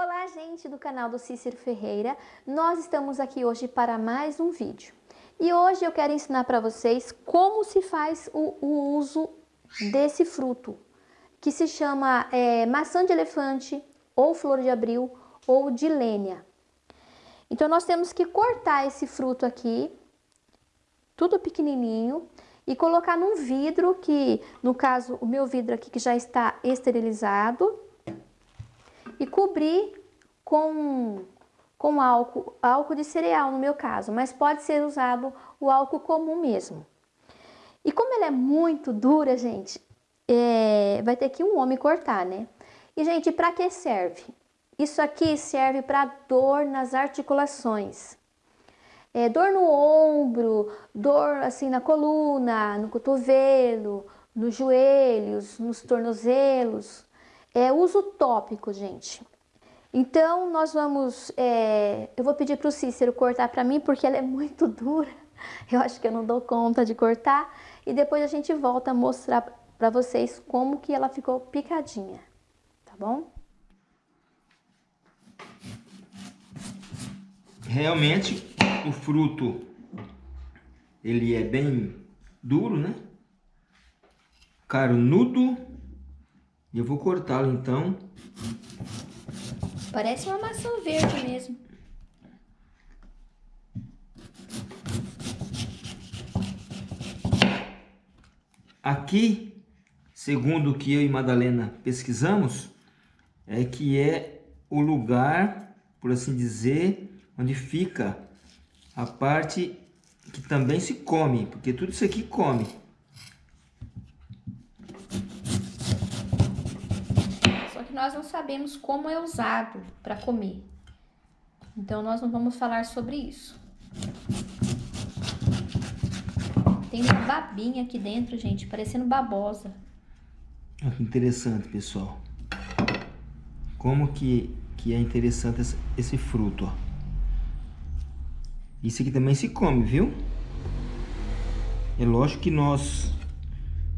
Olá, gente do canal do Cícero Ferreira. Nós estamos aqui hoje para mais um vídeo. E hoje eu quero ensinar para vocês como se faz o, o, uso desse fruto, que se chama é, maçã de elefante, ou flor de abril, ou de lênia. Então, nós temos que cortar esse fruto aqui, tudo pequenininho, e colocar num vidro que, no caso, o meu vidro aqui que já está esterilizado, e cobrir com, com álcool, álcool de cereal no meu caso, mas pode ser usado o álcool comum mesmo. E como ela é muito dura, gente, é, vai ter que um homem cortar, né? E, gente, para que serve? Isso aqui serve para dor nas articulações. É, dor no ombro, dor assim na coluna, no cotovelo, nos joelhos, nos tornozelos. É uso tópico, gente. Então, nós vamos... É, eu vou pedir para o Cícero cortar para mim, porque ela é muito dura. Eu acho que eu não dou conta de cortar. E depois a gente volta a mostrar para vocês como que ela ficou picadinha. Tá bom? Realmente, o fruto, ele é bem duro, né? Carnudo eu vou cortá-lo então. Parece uma maçã verde mesmo. Aqui, segundo o que eu e Madalena pesquisamos, é que é o lugar, por assim dizer, onde fica a parte que também se come, porque tudo isso aqui come. Nós não sabemos como é usado para comer. Então, nós não vamos falar sobre isso. Tem uma babinha aqui dentro, gente, parecendo babosa. Olha que interessante, pessoal. Como que, que é interessante esse, esse fruto, ó. Isso aqui também se come, viu? É lógico que nós,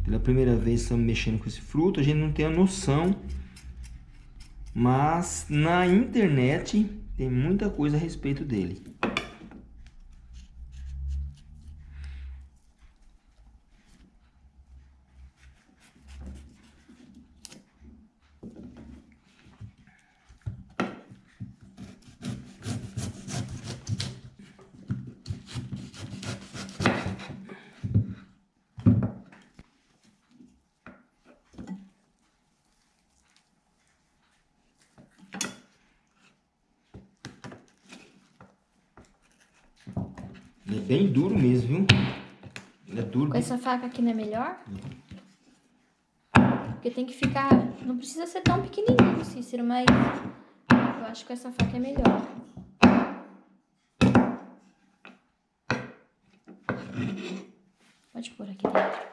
pela primeira vez, estamos mexendo com esse fruto, a gente não tem a noção mas na internet tem muita coisa a respeito dele. Bem duro mesmo, viu? É duro. Com essa faca aqui não é melhor? Porque tem que ficar... Não precisa ser tão pequenininho, Cícero, mas eu acho que essa faca é melhor. Pode pôr aqui dentro.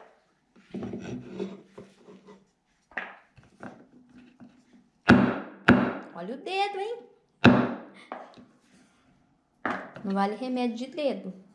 Olha o dedo, hein? Não vale remédio de dedo.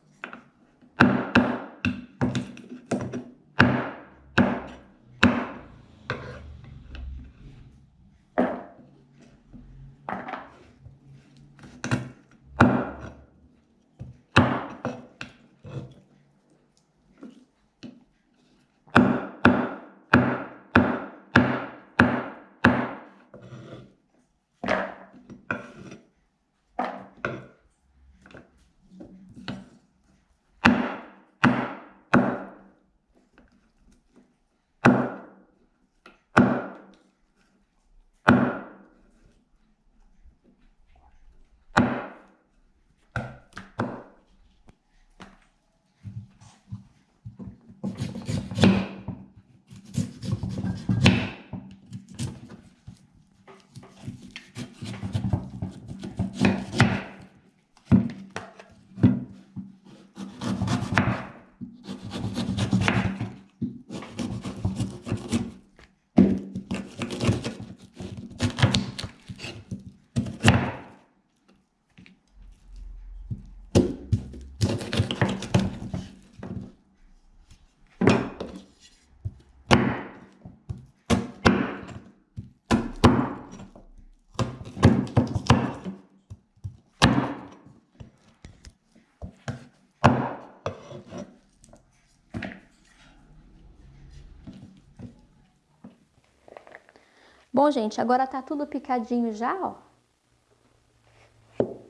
Bom, gente, agora tá tudo picadinho já, ó.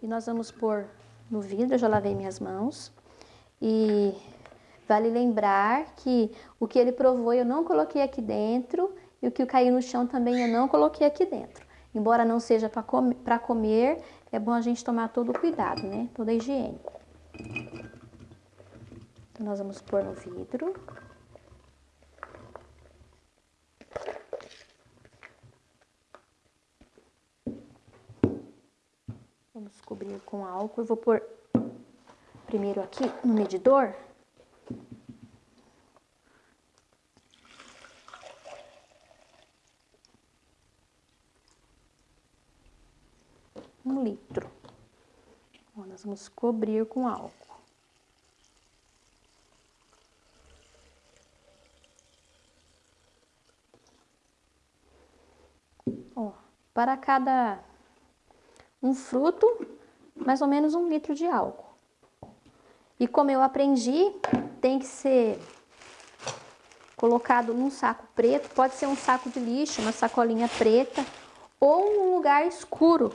E nós vamos pôr no vidro, eu já lavei minhas mãos. E vale lembrar que o que ele provou eu não coloquei aqui dentro e o que caiu no chão também eu não coloquei aqui dentro. Embora não seja para comer, é bom a gente tomar todo o cuidado, né? Toda a higiene. Então, nós vamos pôr no vidro. Vamos cobrir com álcool. Eu vou pôr primeiro aqui no medidor. Um litro. Bom, nós vamos cobrir com álcool. Para cada um fruto, mais ou menos um litro de álcool. E como eu aprendi, tem que ser colocado num saco preto, pode ser um saco de lixo, uma sacolinha preta, ou um lugar escuro.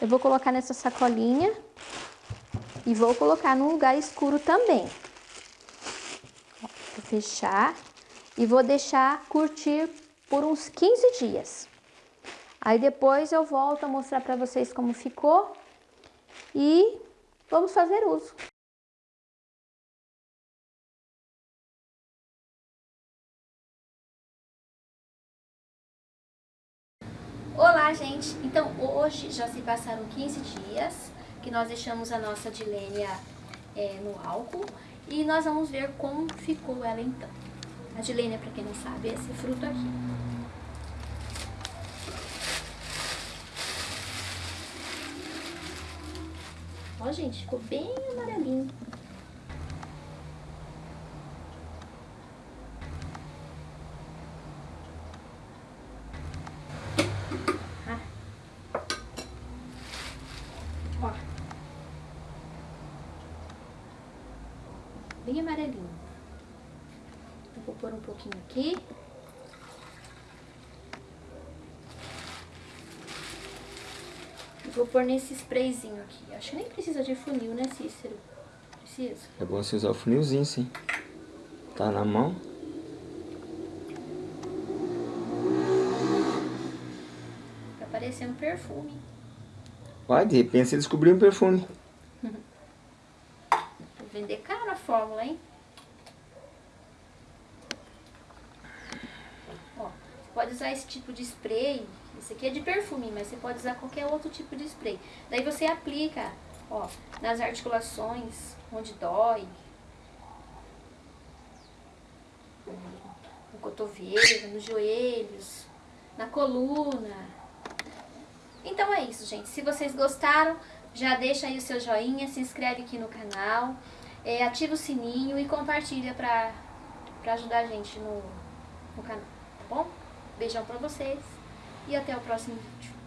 Eu vou colocar nessa sacolinha e vou colocar num lugar escuro também. Vou fechar e vou deixar curtir por uns 15 dias. Aí depois eu volto a mostrar para vocês como ficou e vamos fazer uso. Olá, gente! Então, hoje já se passaram 15 dias que nós deixamos a nossa dilênia é, no álcool e nós vamos ver como ficou ela então. A dilênia, para quem não sabe, é esse fruto aqui. Ó, gente, ficou bem amarelinho. Ah. Ó. Bem amarelinho. Eu vou pôr um pouquinho aqui. Vou pôr nesse sprayzinho aqui. Acho que nem precisa de funil, né, Cícero? Precisa? É bom você usar o funilzinho, sim. Tá na mão. Tá parecendo perfume. Vai, de repente você descobriu um perfume. Vou vender caro a fórmula, hein? Ó, você pode usar esse tipo de spray esse aqui é de perfume, mas você pode usar qualquer outro tipo de spray. Daí você aplica, ó, nas articulações, onde dói. No cotovelo, nos joelhos, na coluna. Então é isso, gente. Se vocês gostaram, já deixa aí o seu joinha, se inscreve aqui no canal, é, ativa o sininho e compartilha pra, pra ajudar a gente no, no canal, tá bom? Beijão pra vocês e até o próximo vídeo.